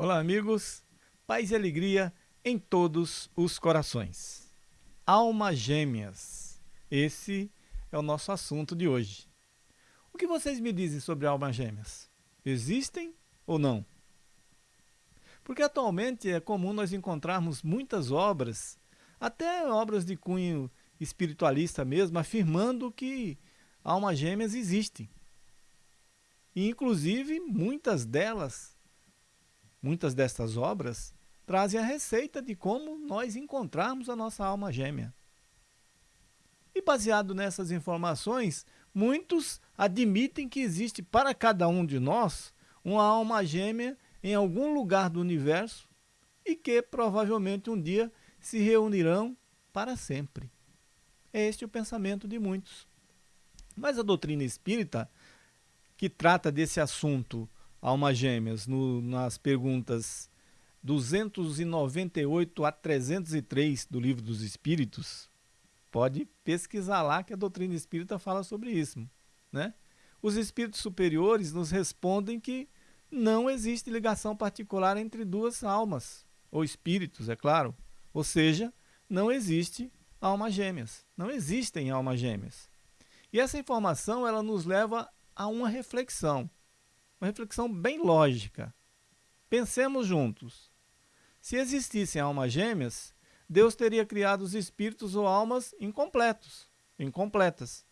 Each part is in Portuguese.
Olá, amigos. Paz e alegria em todos os corações. Almas gêmeas. Esse é o nosso assunto de hoje. O que vocês me dizem sobre almas gêmeas? Existem ou não? Porque atualmente é comum nós encontrarmos muitas obras, até obras de cunho espiritualista mesmo, afirmando que almas gêmeas existem. E, inclusive, muitas delas Muitas destas obras trazem a receita de como nós encontrarmos a nossa alma gêmea. E baseado nessas informações, muitos admitem que existe para cada um de nós uma alma gêmea em algum lugar do universo e que provavelmente um dia se reunirão para sempre. É este o pensamento de muitos. Mas a doutrina espírita, que trata desse assunto almas gêmeas no, nas perguntas 298 a 303 do Livro dos Espíritos, pode pesquisar lá que a doutrina espírita fala sobre isso. Né? Os espíritos superiores nos respondem que não existe ligação particular entre duas almas, ou espíritos, é claro. Ou seja, não existe almas gêmeas. Não existem almas gêmeas. E essa informação ela nos leva a uma reflexão uma reflexão bem lógica. Pensemos juntos. Se existissem almas gêmeas, Deus teria criado os espíritos ou almas incompletos, incompletas,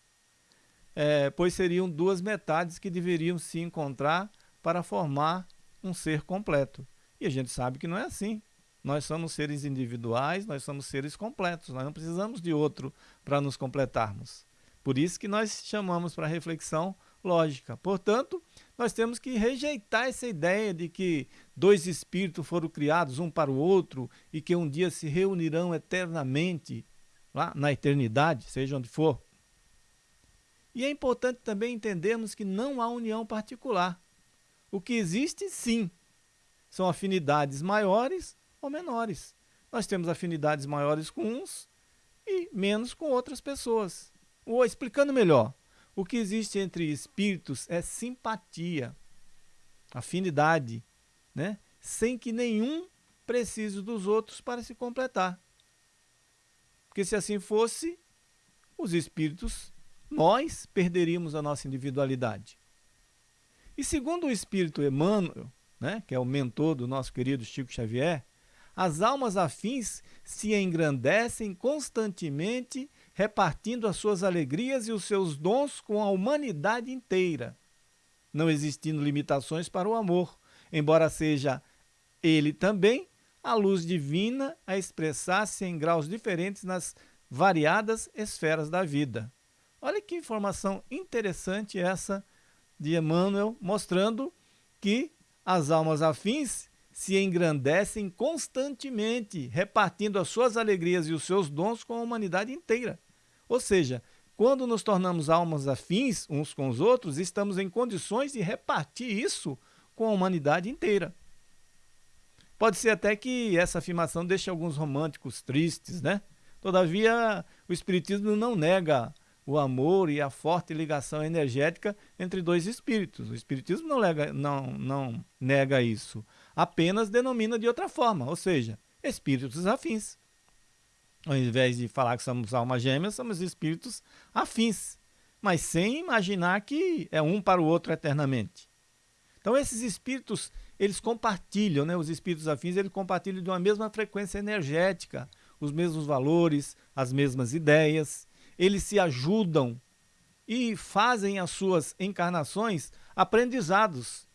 é, pois seriam duas metades que deveriam se encontrar para formar um ser completo. E a gente sabe que não é assim. Nós somos seres individuais, nós somos seres completos, nós não precisamos de outro para nos completarmos. Por isso que nós chamamos para reflexão lógica. Portanto, nós temos que rejeitar essa ideia de que dois espíritos foram criados um para o outro e que um dia se reunirão eternamente lá na eternidade, seja onde for. E é importante também entendermos que não há união particular. O que existe, sim, são afinidades maiores ou menores. Nós temos afinidades maiores com uns e menos com outras pessoas. Ou explicando melhor, o que existe entre espíritos é simpatia, afinidade, né? sem que nenhum precise dos outros para se completar. Porque se assim fosse, os espíritos, nós perderíamos a nossa individualidade. E segundo o espírito Emmanuel, né, que é o mentor do nosso querido Chico Xavier, as almas afins se engrandecem constantemente repartindo as suas alegrias e os seus dons com a humanidade inteira, não existindo limitações para o amor, embora seja ele também a luz divina a expressar-se em graus diferentes nas variadas esferas da vida. Olha que informação interessante essa de Emmanuel, mostrando que as almas afins se engrandecem constantemente, repartindo as suas alegrias e os seus dons com a humanidade inteira. Ou seja, quando nos tornamos almas afins uns com os outros, estamos em condições de repartir isso com a humanidade inteira. Pode ser até que essa afirmação deixe alguns românticos tristes, né? Todavia, o Espiritismo não nega o amor e a forte ligação energética entre dois espíritos. O Espiritismo não, lega, não, não nega isso, apenas denomina de outra forma, ou seja, espíritos afins ao invés de falar que somos almas gêmeas, somos espíritos afins, mas sem imaginar que é um para o outro eternamente. Então esses espíritos, eles compartilham, né? os espíritos afins, eles compartilham de uma mesma frequência energética, os mesmos valores, as mesmas ideias, eles se ajudam e fazem as suas encarnações aprendizados,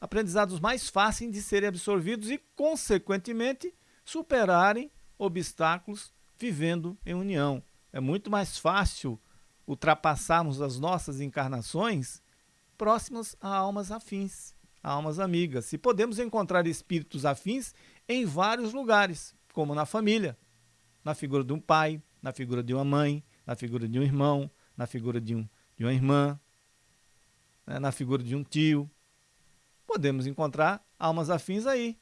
aprendizados mais fáceis de serem absorvidos e, consequentemente, superarem obstáculos vivendo em união. É muito mais fácil ultrapassarmos as nossas encarnações próximas a almas afins, a almas amigas. Se podemos encontrar espíritos afins em vários lugares, como na família, na figura de um pai, na figura de uma mãe, na figura de um irmão, na figura de, um, de uma irmã, né, na figura de um tio. Podemos encontrar almas afins aí.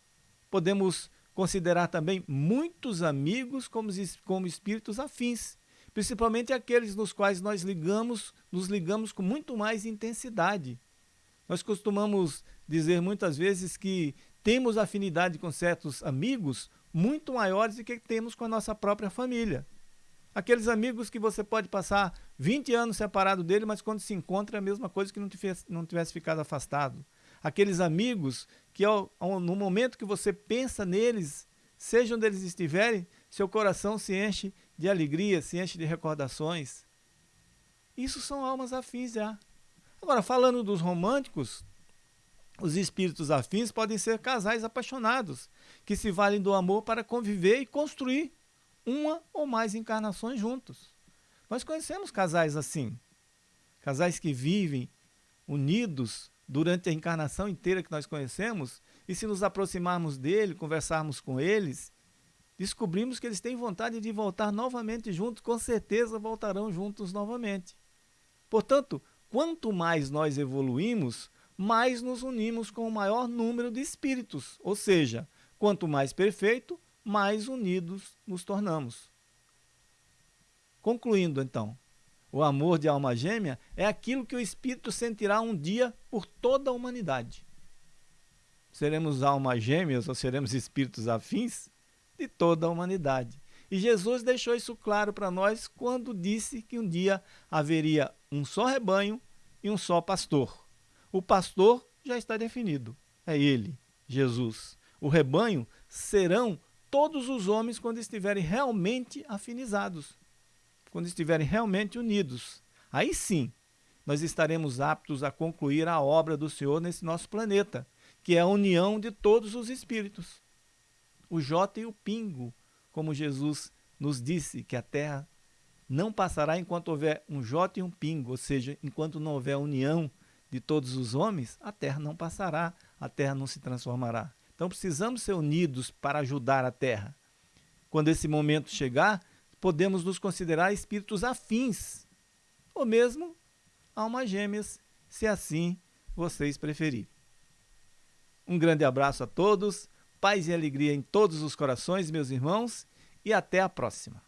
Podemos considerar também muitos amigos como, como espíritos afins, principalmente aqueles nos quais nós ligamos, nos ligamos com muito mais intensidade. Nós costumamos dizer muitas vezes que temos afinidade com certos amigos muito maiores do que temos com a nossa própria família. Aqueles amigos que você pode passar 20 anos separado dele, mas quando se encontra é a mesma coisa que não, tivesse, não tivesse ficado afastado. Aqueles amigos que ao, ao, no momento que você pensa neles, seja onde eles estiverem, seu coração se enche de alegria, se enche de recordações. Isso são almas afins já. Agora, falando dos românticos, os espíritos afins podem ser casais apaixonados, que se valem do amor para conviver e construir uma ou mais encarnações juntos. Nós conhecemos casais assim, casais que vivem unidos durante a encarnação inteira que nós conhecemos, e se nos aproximarmos dele, conversarmos com eles, descobrimos que eles têm vontade de voltar novamente juntos, com certeza voltarão juntos novamente. Portanto, quanto mais nós evoluímos, mais nos unimos com o maior número de espíritos, ou seja, quanto mais perfeito, mais unidos nos tornamos. Concluindo, então, o amor de alma gêmea é aquilo que o espírito sentirá um dia por toda a humanidade. Seremos almas gêmeas ou seremos espíritos afins de toda a humanidade. E Jesus deixou isso claro para nós quando disse que um dia haveria um só rebanho e um só pastor. O pastor já está definido, é ele, Jesus. O rebanho serão todos os homens quando estiverem realmente afinizados, quando estiverem realmente unidos. Aí sim, nós estaremos aptos a concluir a obra do Senhor nesse nosso planeta, que é a união de todos os espíritos. O J e o Pingo, como Jesus nos disse que a Terra não passará enquanto houver um J e um Pingo, ou seja, enquanto não houver união de todos os homens, a Terra não passará, a Terra não se transformará. Então precisamos ser unidos para ajudar a Terra. Quando esse momento chegar, podemos nos considerar espíritos afins, ou mesmo almas gêmeas, se assim vocês preferirem. Um grande abraço a todos, paz e alegria em todos os corações, meus irmãos, e até a próxima.